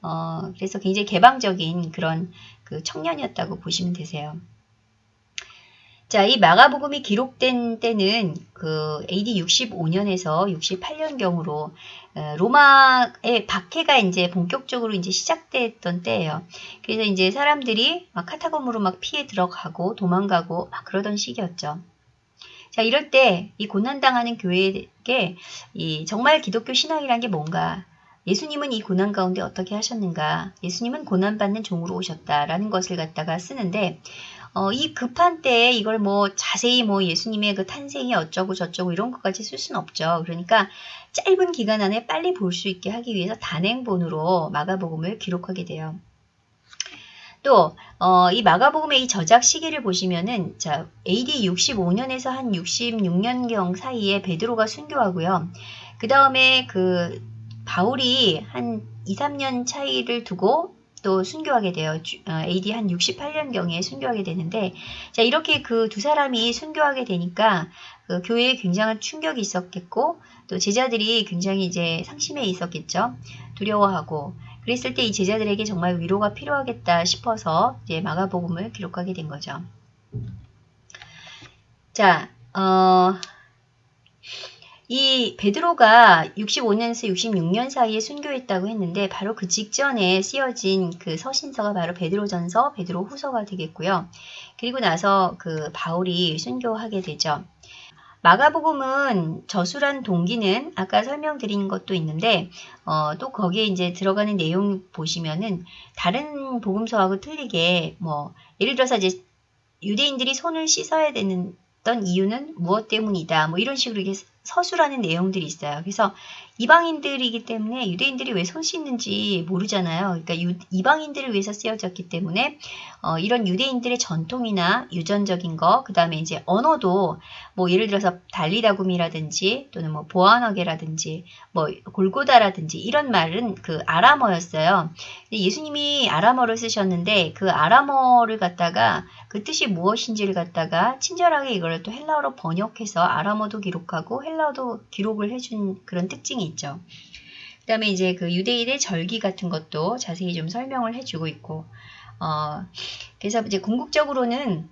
어, 그래서 굉장히 개방적인 그런 그 청년이었다고 보시면 되세요. 자, 이 마가복음이 기록된 때는 그 AD 65년에서 68년경으로 어, 로마의 박해가 이제 본격적으로 이제 시작됐던 때예요. 그래서 이제 사람들이 막 카타콤으로 막 피해 들어가고 도망가고 막 그러던 시기였죠. 자, 이럴 때 이 고난당하는 교회에게 이 정말 기독교 신앙이란 게 뭔가 예수님은 이 고난 가운데 어떻게 하셨는가? 예수님은 고난받는 종으로 오셨다라는 것을 갖다가 쓰는데 어, 이 급한 때에 이걸 뭐 자세히 뭐 예수님의 그 탄생이 어쩌고 저쩌고 이런 것까지 쓸 수는 없죠. 그러니까 짧은 기간 안에 빨리 볼 수 있게 하기 위해서 단행본으로 마가복음을 기록하게 돼요. 또, 어, 이 마가복음의 이 저작 시기를 보시면은, 자, AD 65년에서 한 66년경 사이에 베드로가 순교하고요. 그 다음에 그, 바울이 한 2, 3년 차이를 두고 또 순교하게 돼요. 어, AD 한 68년경에 순교하게 되는데, 자, 이렇게 그 두 사람이 순교하게 되니까, 그 교회에 굉장한 충격이 있었겠고, 또 제자들이 굉장히 이제 상심해 있었겠죠. 두려워하고, 그랬을 때 이 제자들에게 정말 위로가 필요하겠다 싶어서 이제 마가복음을 기록하게 된 거죠. 자, 어, 이 베드로가 65년에서 66년 사이에 순교했다고 했는데 바로 그 직전에 쓰여진 그 서신서가 바로 베드로전서, 베드로후서가 되겠고요. 그리고 나서 그 바울이 순교하게 되죠. 마가복음은 저술한 동기는 아까 설명드린 것도 있는데 어, 또 거기에 이제 들어가는 내용 보시면은 다른 복음서하고 틀리게 뭐 예를 들어서 이제 유대인들이 손을 씻어야 되는 이유는 무엇 때문이다. 뭐 이런 식으로 이게 서술하는 내용들이 있어요. 그래서 이방인들이기 때문에 유대인들이 왜 손 씻는지 모르잖아요. 그러니까 유, 이방인들을 위해서 쓰여졌기 때문에 어, 이런 유대인들의 전통이나 유전적인 거, 그 다음에 이제 언어도 뭐 예를 들어서 달리다굼이라든지 또는 뭐 보아너게라든지 뭐 골고다라든지 이런 말은 그 아람어였어요. 예수님이 아람어를 쓰셨는데 그 아람어를 갖다가 그 뜻이 무엇인지를 갖다가 친절하게 이걸 또 헬라어로 번역해서 아람어도 기록하고 헬라어도 기록을 해준 그런 특징이 있죠. 그 다음에 이제 그 유대인의 절기 같은 것도 자세히 좀 설명을 해주고 있고, 어, 그래서 이제 궁극적으로는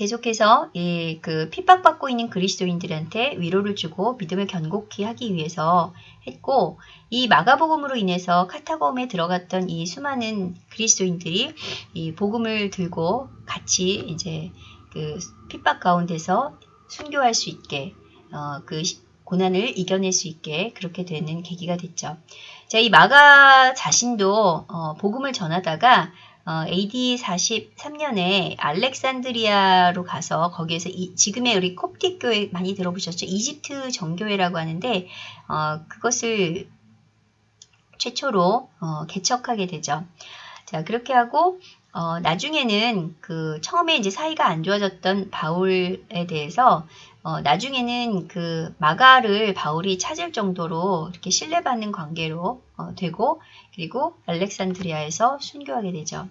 계속해서 예, 그 핍박받고 있는 그리스도인들한테 위로를 주고 믿음을 견고히 하기 위해서 했고 이 마가복음으로 인해서 카타곰에 들어갔던 이 수많은 그리스도인들이 이 복음을 들고 같이 이제 그 핍박 가운데서 순교할 수 있게 어, 그 고난을 이겨낼 수 있게 그렇게 되는 계기가 됐죠. 자, 이 마가 자신도 어, 복음을 전하다가 어, AD 43년에 알렉산드리아로 가서 거기에서 이, 지금의 우리 콥틱 교회 많이 들어보셨죠? 이집트 정교회라고 하는데 어, 그것을 최초로 어, 개척하게 되죠. 자 그렇게 하고 어, 나중에는 그 처음에 이제 사이가 안 좋아졌던 바울에 대해서 어, 나중에는 그 마가를 바울이 찾을 정도로 이렇게 신뢰받는 관계로 어, 되고 그리고 알렉산드리아에서 순교하게 되죠.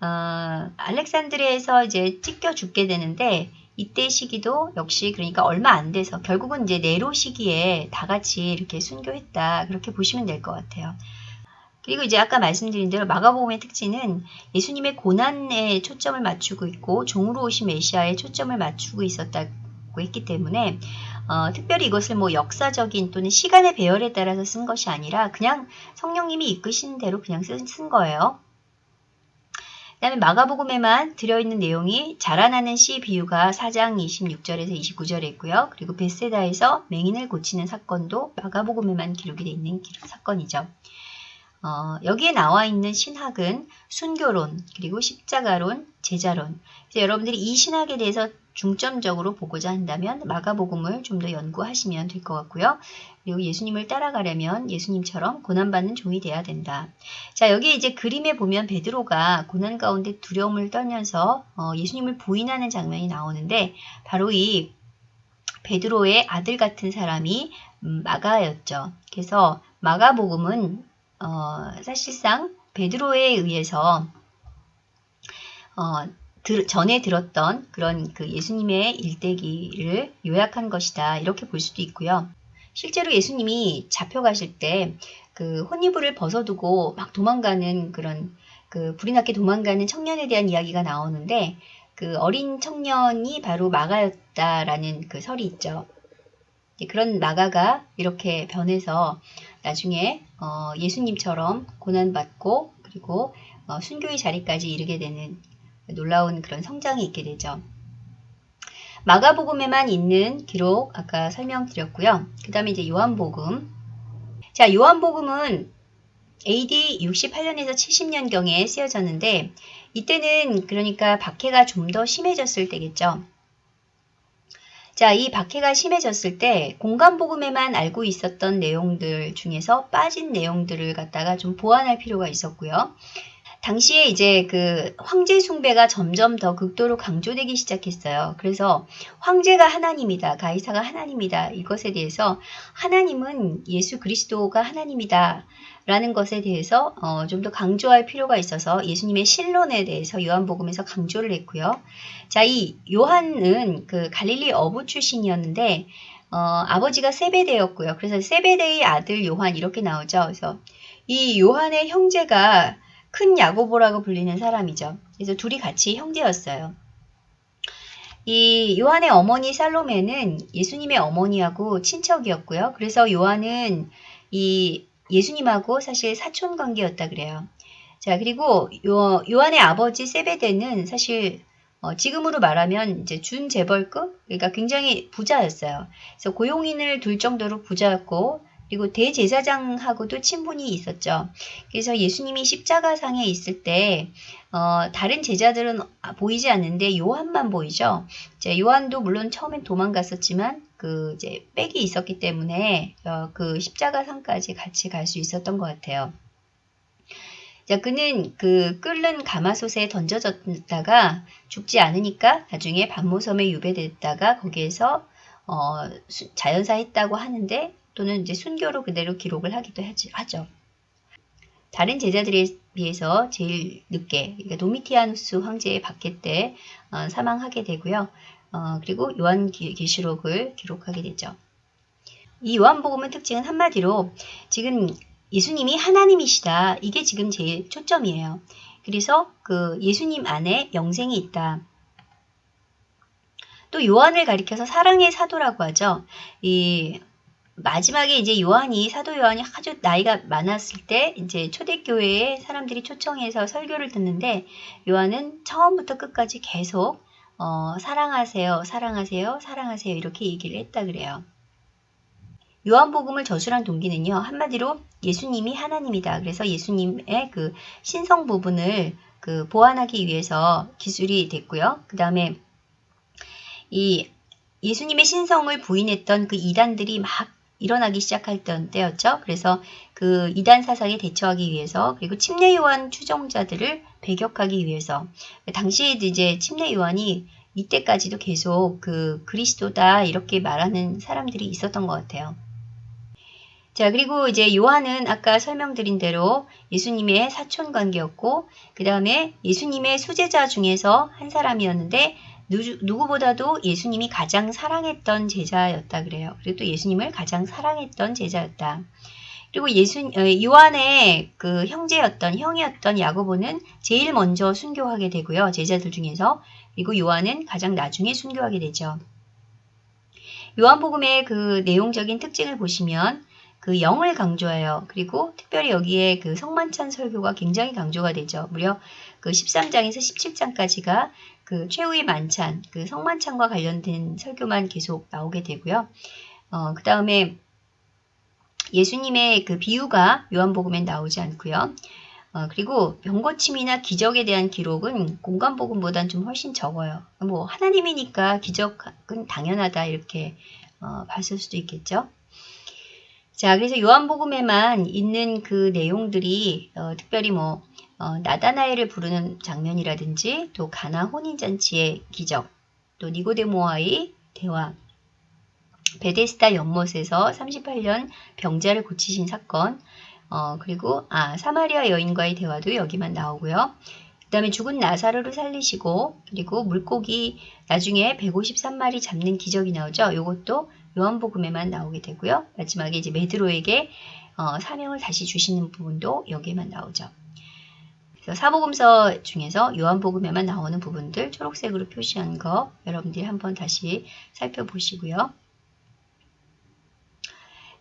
어, 알렉산드리아에서 이제 찢겨 죽게 되는데 이때 시기도 역시 그러니까 얼마 안 돼서 결국은 이제 네로 시기에 다 같이 이렇게 순교했다 그렇게 보시면 될 것 같아요. 그리고 이제 아까 말씀드린 대로 마가복음의 특징은 예수님의 고난에 초점을 맞추고 있고 종으로 오신 메시아에 초점을 맞추고 있었다 고 했기 때문에 어, 특별히 이것을 뭐 역사적인 또는 시간의 배열에 따라서 쓴 것이 아니라 그냥 성령님이 이끄신 대로 그냥 쓴, 쓴 거예요. 그 다음에 마가복음에만 들어있는 내용이 자라나는 씨 비유가 4장 26절에서 29절에 있고요. 그리고 베세다에서 맹인을 고치는 사건도 마가복음에만 기록이 되어 있는 사건이죠. 어, 여기에 나와 있는 신학은 순교론, 그리고 십자가론, 제자론. 여러분들이 이 신학에 대해서 중점적으로 보고자 한다면 마가복음을 좀 더 연구하시면 될 것 같고요. 그리고 예수님을 따라가려면 예수님처럼 고난받는 종이 돼야 된다. 자, 여기 이제 그림에 보면 베드로가 고난 가운데 두려움을 떨면서 어, 예수님을 부인하는 장면이 나오는데 바로 이 베드로의 아들 같은 사람이 음, 마가였죠. 그래서 마가복음은 어, 사실상 베드로에 의해서 어, 들, 전에 들었던 그런 그 예수님의 일대기를 요약한 것이다. 이렇게 볼 수도 있고요. 실제로 예수님이 잡혀가실 때 그 혼이불을 벗어두고 막 도망가는 그런 그 불이 났게 도망가는 청년에 대한 이야기가 나오는데 그 어린 청년이 바로 마가였다라는 그 설이 있죠. 그런 마가가 이렇게 변해서 나중에 어 예수님처럼 고난받고 그리고 어 순교의 자리까지 이르게 되는 놀라운 그런 성장이 있게 되죠. 마가복음에만 있는 기록 아까 설명드렸고요. 그 다음에 이제 요한복음. 자, 요한복음은 AD 68년에서 70년경에 쓰여졌는데 이때는 그러니까 박해가 좀 더 심해졌을 때겠죠. 자, 이 박해가 심해졌을 때 공간복음에만 알고 있었던 내용들 중에서 빠진 내용들을 갖다가 좀 보완할 필요가 있었고요. 당시에 이제 그 황제 숭배가 점점 더 극도로 강조되기 시작했어요. 그래서 황제가 하나님이다. 가이사가 하나님이다. 이것에 대해서 하나님은 예수 그리스도가 하나님이다. 라는 것에 대해서 어, 좀 더 강조할 필요가 있어서 예수님의 신론에 대해서 요한복음에서 강조를 했고요. 자, 이 요한은 그 갈릴리 어부 출신이었는데 어, 아버지가 세베대였고요. 그래서 세베대의 아들 요한 이렇게 나오죠. 그래서 이 요한의 형제가 큰 야고보라고 불리는 사람이죠. 그래서 둘이 같이 형제였어요. 이 요한의 어머니 살로메는 예수님의 어머니하고 친척이었고요. 그래서 요한은 이 예수님하고 사실 사촌 관계였다 그래요. 자, 그리고 요, 요한의 아버지 세베데는 사실 어, 지금으로 말하면 이제 준 재벌급, 그러니까 굉장히 부자였어요. 그래서 고용인을 둘 정도로 부자였고, 그리고 대제사장하고도 친분이 있었죠. 그래서 예수님이 십자가상에 있을 때 어, 다른 제자들은 보이지 않는데 요한만 보이죠. 이제 요한도 물론 처음엔 도망갔었지만 그 이제 백이 있었기 때문에 어, 그 십자가상까지 같이 갈 수 있었던 것 같아요. 자, 그는 그 끓는 가마솥에 던져졌다가 죽지 않으니까 나중에 반모섬에 유배됐다가 거기에서 어, 자연사 했다고 하는데 또는 이제 순교로 그대로 기록을 하기도 하죠. 다른 제자들에 비해서 제일 늦게 그러니까 도미티아누스 황제의 박해 때 어, 사망하게 되고요. 어, 그리고 요한계시록을 기록하게 되죠. 이 요한복음의 특징은 한마디로 지금 예수님이 하나님이시다. 이게 지금 제일 초점이에요. 그래서 그 예수님 안에 영생이 있다. 또 요한을 가리켜서 사랑의 사도라고 하죠. 이 마지막에 이제 요한이 사도 요한이 아주 나이가 많았을 때 이제 초대교회에 사람들이 초청해서 설교를 듣는데 요한은 처음부터 끝까지 계속 어, 사랑하세요, 사랑하세요, 사랑하세요 이렇게 얘기를 했다 그래요. 요한복음을 저술한 동기는요 한마디로 예수님이 하나님이다. 그래서 예수님의 그 신성 부분을 그 보완하기 위해서 기술이 됐고요. 그 다음에 이 예수님의 신성을 부인했던 그 이단들이 막 일어나기 시작할 때였죠. 그래서 그 이단 사상에 대처하기 위해서 그리고 침례 요한 추종자들을 배격하기 위해서 당시에도 이제 침례 요한이 이때까지도 계속 그 그리스도다 이렇게 말하는 사람들이 있었던 것 같아요. 자 그리고 이제 요한은 아까 설명드린 대로 예수님의 사촌 관계였고 그 다음에 예수님의 수제자 중에서 한 사람이었는데 누구보다도 예수님이 가장 사랑했던 제자였다 그래요. 그리고 또 예수님을 가장 사랑했던 제자였다. 그리고 예수 어, 요한의 그 형제였던 형이었던 야고보는 제일 먼저 순교하게 되고요. 제자들 중에서 그리고 요한은 가장 나중에 순교하게 되죠. 요한복음의 그 내용적인 특징을 보시면 그 영을 강조해요. 그리고 특별히 여기에 그 성만찬 설교가 굉장히 강조가 되죠. 무려 그 13장에서 17장까지가 그 최후의 만찬, 그 성만찬과 관련된 설교만 계속 나오게 되고요. 어, 그 다음에 예수님의 그 비유가 요한복음엔 나오지 않고요. 어, 그리고 병고침이나 기적에 대한 기록은 공간복음보다는 좀 훨씬 적어요. 뭐 하나님이니까 기적은 당연하다 이렇게 어, 봤을 수도 있겠죠. 자, 그래서 요한복음에만 있는 그 내용들이 어, 특별히 뭐 어, 나다나엘을 부르는 장면이라든지 또 가나 혼인잔치의 기적, 또 니고데모와의 대화, 베데스다 연못에서 38년 병자를 고치신 사건, 어, 그리고 아 사마리아 여인과의 대화도 여기만 나오고요. 그 다음에 죽은 나사로를 살리시고 그리고 물고기 나중에 153마리 잡는 기적이 나오죠. 이것도 요한복음에만 나오게 되고요. 마지막에 이제 메드로에게 어, 사명을 다시 주시는 부분도 여기에만 나오죠. 사복음서 중에서 요한복음에만 나오는 부분들 초록색으로 표시한 거 여러분들이 한번 다시 살펴보시고요.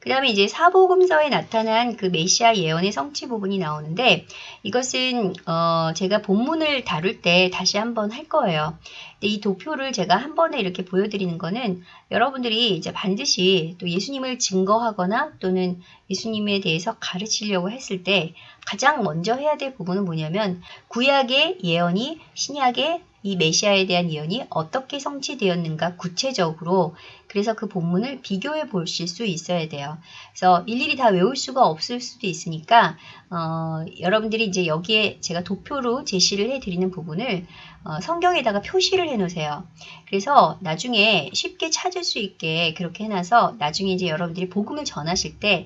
그 다음에 이제 사복음서에 나타난 그 메시아 예언의 성취 부분이 나오는데 이것은 어 제가 본문을 다룰 때 다시 한번 할 거예요. 근데 이 도표를 제가 한 번에 이렇게 보여드리는 거는 여러분들이 이제 반드시 또 예수님을 증거하거나 또는 예수님에 대해서 가르치려고 했을 때 가장 먼저 해야 될 부분은 뭐냐면 구약의 예언이 신약의 이 메시아에 대한 예언이 어떻게 성취되었는가 구체적으로 그래서 그 본문을 비교해 보실 수 있어야 돼요. 그래서 일일이 다 외울 수가 없을 수도 있으니까 어, 여러분들이 이제 여기에 제가 도표로 제시를 해드리는 부분을 어, 성경에다가 표시를 해 놓으세요. 그래서 나중에 쉽게 찾을 수 있게 그렇게 해놔서 나중에 이제 여러분들이 복음을 전하실 때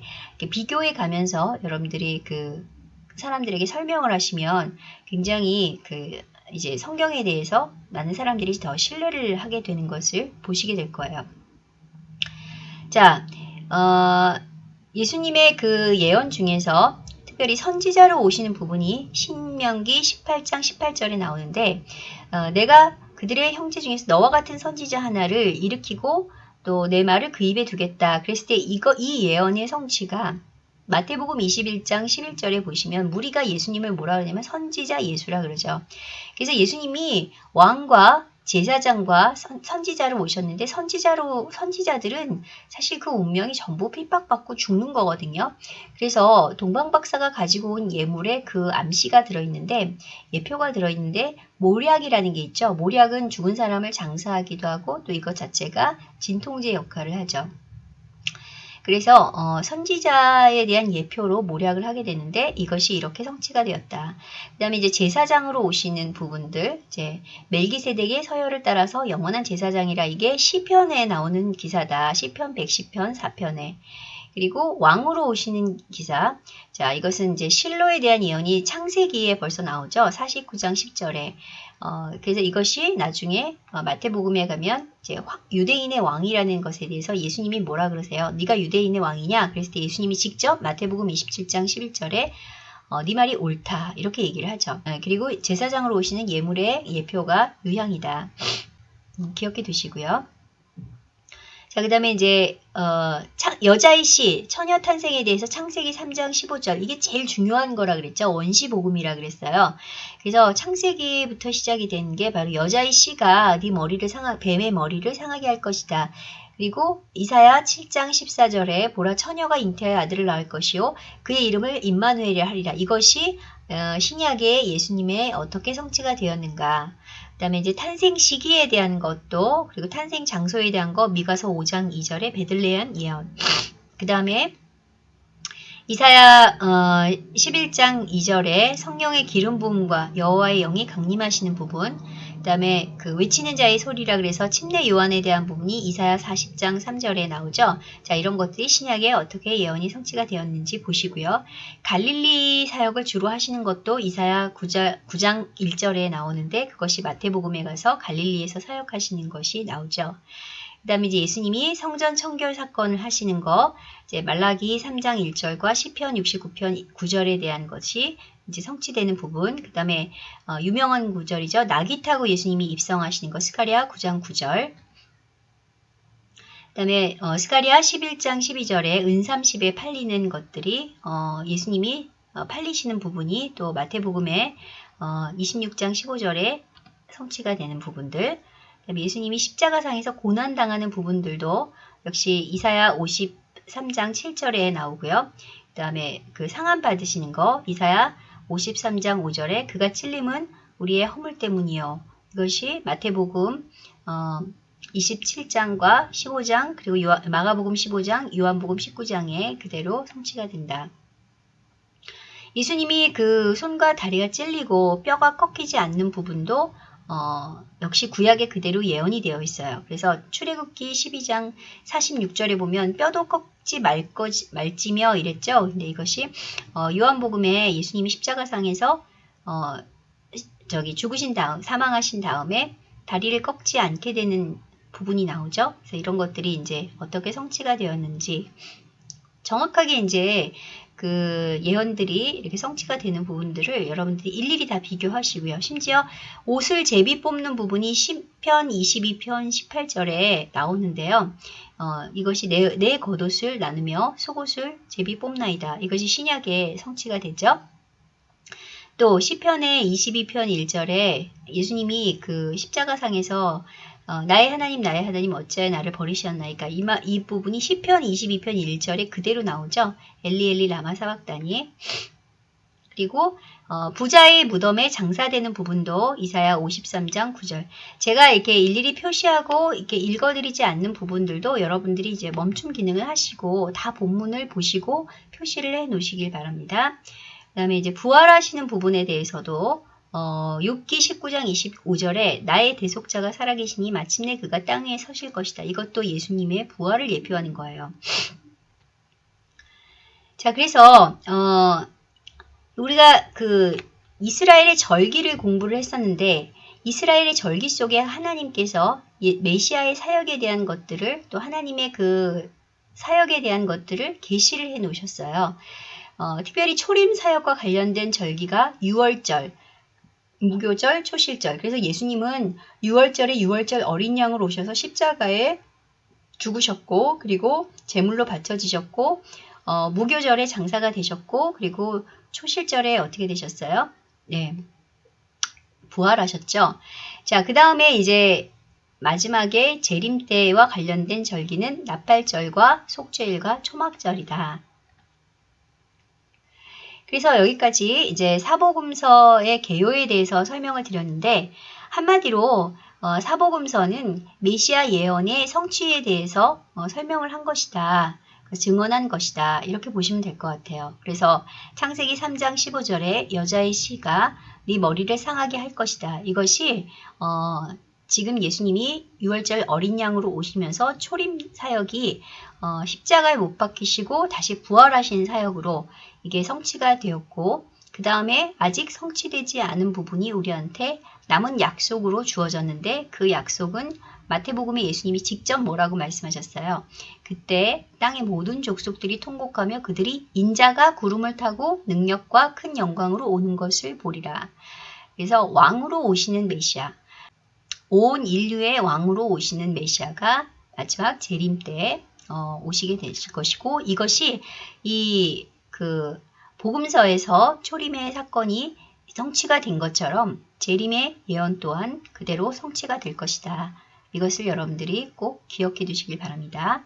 비교해 가면서 여러분들이 그 사람들에게 설명을 하시면 굉장히 그 이제 성경에 대해서 많은 사람들이 더 신뢰를 하게 되는 것을 보시게 될 거예요. 자, 어, 예수님의 그 예언 중에서 특별히 선지자로 오시는 부분이 신명기 18장 18절에 나오는데 어, 내가 그들의 형제 중에서 너와 같은 선지자 하나를 일으키고 또 내 말을 그 입에 두겠다. 그랬을 때 이거 이 예언의 성취가 마태복음 21장 11절에 보시면 무리가 예수님을 뭐라 그러냐면 선지자 예수라 그러죠. 그래서 예수님이 왕과 제사장과 선, 지자로 오셨는데 선지자로 선지자들은 사실 그 운명이 전부 핍박받고 죽는 거거든요. 그래서 동방 박사가 가지고 온 예물에 그 암시가 들어있는데 예표가 들어있는데 모략이라는 게 있죠. 모략은 죽은 사람을 장사하기도 하고 또 이것 자체가 진통제 역할을 하죠. 그래서 어, 선지자에 대한 예표로 모략을 하게 되는데 이것이 이렇게 성취가 되었다. 그 다음에 이제 제사장으로 오시는 부분들 이제 멜기세덱의 서열을 따라서 영원한 제사장이라 이게 시편에 나오는 기사다. 시편 110편 4편에 그리고 왕으로 오시는 기사. 자, 이것은 이제 실로에 대한 예언이 창세기에 벌써 나오죠. 49장 10절에. 어, 그래서 이것이 나중에 어, 마태복음에 가면 이제 유대인의 왕이라는 것에 대해서 예수님이 뭐라 그러세요? 네가 유대인의 왕이냐? 그랬을 때 예수님이 직접 마태복음 27장 11절에 어, 네 말이 옳다 이렇게 얘기를 하죠. 어, 그리고 제사장으로 오시는 예물의 예표가 유향이다. 음, 기억해 두시고요. 자, 그 다음에 이제, 어, 여자의 시, 처녀 탄생에 대해서 창세기 3장 15절. 이게 제일 중요한 거라 그랬죠. 원시 복음이라 그랬어요. 그래서 창세기부터 시작이 된 게 바로 여자의 씨가 네 머리를 상하, 뱀의 머리를 상하게 할 것이다. 그리고 이사야 7장 14절에 보라 처녀가 잉태하여 아들을 낳을 것이요 그의 이름을 임마누엘이라 하리라. 이것이 어, 신약의 예수님의 어떻게 성취가 되었는가. 그 다음에 이제 탄생 시기에 대한 것도 그리고 탄생 장소에 대한 거 미가서 5장 2절에 베들레헴 예언. 그 다음에 이사야 어, 11장 2절에 성령의 기름 부음과 여호와의 영이 강림하시는 부분 그 다음에 그 외치는 자의 소리라 그래서 침례 요한에 대한 부분이 이사야 40장 3절에 나오죠. 자 이런 것들이 신약에 어떻게 예언이 성취가 되었는지 보시고요. 갈릴리 사역을 주로 하시는 것도 이사야 9장, 9장 1절에 나오는데 그것이 마태복음에 가서 갈릴리에서 사역하시는 것이 나오죠. 그 다음에 이제 예수님이 성전 청결 사건을 하시는 거, 이제 말라기 3장 1절과 시편 69편 9절에 대한 것이 이제 성취되는 부분, 그 다음에 어, 유명한 구절이죠. 낙이 타고 예수님이 입성하시는 것, 스카리아 9장 9절. 그 다음에 어, 스카리아 11장 12절에 은 30에 팔리는 것들이 어, 예수님이 어, 팔리시는 부분이 또 마태복음에 26장 어, 15절에 성취가 되는 부분들 그다음에 예수님이 십자가상에서 고난당하는 부분들도 역시 이사야 53장 7절에 나오고요. 그 다음에 그 상함 받으시는 거 이사야 53장 5절에 그가 찔림은 우리의 허물 때문이요. 이것이 마태복음 어, 27장과 15장 그리고 요하, 마가복음 15장, 요한복음 19장에 그대로 성취가 된다. 예수님이 그 손과 다리가 찔리고 뼈가 꺾이지 않는 부분도 어, 역시 구약에 그대로 예언이 되어 있어요. 그래서 출애굽기 12장 46절에 보면 뼈도 꺾지 말 거지, 말지며 이랬죠. 근데 이것이 어, 요한복음에 예수님이 십자가상에서 어, 저기 죽으신 다음 사망하신 다음에 다리를 꺾지 않게 되는 부분이 나오죠. 그래서 이런 것들이 이제 어떻게 성취가 되었는지 정확하게 이제 그 예언들이 이렇게 성취가 되는 부분들을 여러분들이 일일이 다 비교하시고요. 심지어 옷을 제비 뽑는 부분이 10편, 22편, 18절에 나오는데요. 어, 이것이 내, 내 겉옷을 나누며 속옷을 제비 뽑나이다. 이것이 신약의 성취가 되죠. 또 시편의 22편 1절에 예수님이 그 십자가상에서 어, 나의 하나님 나의 하나님 어찌하여 나를 버리셨나이까 이, 마, 이 부분이 시편 22편 1절에 그대로 나오죠. 엘리 엘리 라마 사박다니 그리고 어, 부자의 무덤에 장사되는 부분도 이사야 53장 9절. 제가 이렇게 일일이 표시하고 이렇게 읽어드리지 않는 부분들도 여러분들이 이제 멈춤 기능을 하시고 다 본문을 보시고 표시를 해 놓으시길 바랍니다. 그 다음에 이제 부활하시는 부분에 대해서도 어, 6기 19장 25절에 나의 대속자가 살아계시니 마침내 그가 땅 위에 서실 것이다. 이것도 예수님의 부활을 예표하는 거예요. 자, 그래서 어, 우리가 그 이스라엘의 절기를 공부를 했었는데 이스라엘의 절기 속에 하나님께서 메시아의 사역에 대한 것들을 또 하나님의 그 사역에 대한 것들을 계시를 해 놓으셨어요. 어, 특별히 초림 사역과 관련된 절기가 6월절, 무교절, 초실절. 그래서 예수님은 6월절에 6월절 어린 양으로 오셔서 십자가에 죽으셨고 그리고 제물로 바쳐지셨고 어, 무교절에 장사가 되셨고 그리고 초실절에 어떻게 되셨어요? 네. 부활하셨죠. 자, 그 다음에 이제 마지막에 재림 때와 관련된 절기는 나팔절과 속죄일과 초막절이다. 그래서 여기까지 이제 사복음서의 개요에 대해서 설명을 드렸는데 한마디로 어, 사복음서는 메시아 예언의 성취에 대해서 어, 설명을 한 것이다. 증언한 것이다. 이렇게 보시면 될 것 같아요. 그래서 창세기 3장 15절에 여자의 씨가 네 머리를 상하게 할 것이다. 이것이 어, 지금 예수님이 6월절 어린 양으로 오시면서 초림 사역이 어, 십자가에 못 박히시고 다시 부활하신 사역으로 이게 성취가 되었고 그 다음에 아직 성취되지 않은 부분이 우리한테 남은 약속으로 주어졌는데 그 약속은 마태복음에 예수님이 직접 뭐라고 말씀하셨어요. 그때 땅의 모든 족속들이 통곡하며 그들이 인자가 구름을 타고 능력과 큰 영광으로 오는 것을 보리라. 그래서 왕으로 오시는 메시아, 온 인류의 왕으로 오시는 메시아가 마지막 재림 때 어, 오시게 되실 것이고 이것이 이 그 복음서에서 초림의 사건이 성취가 된 것처럼 재림의 예언 또한 그대로 성취가 될 것이다. 이것을 여러분들이 꼭 기억해 두시길 바랍니다.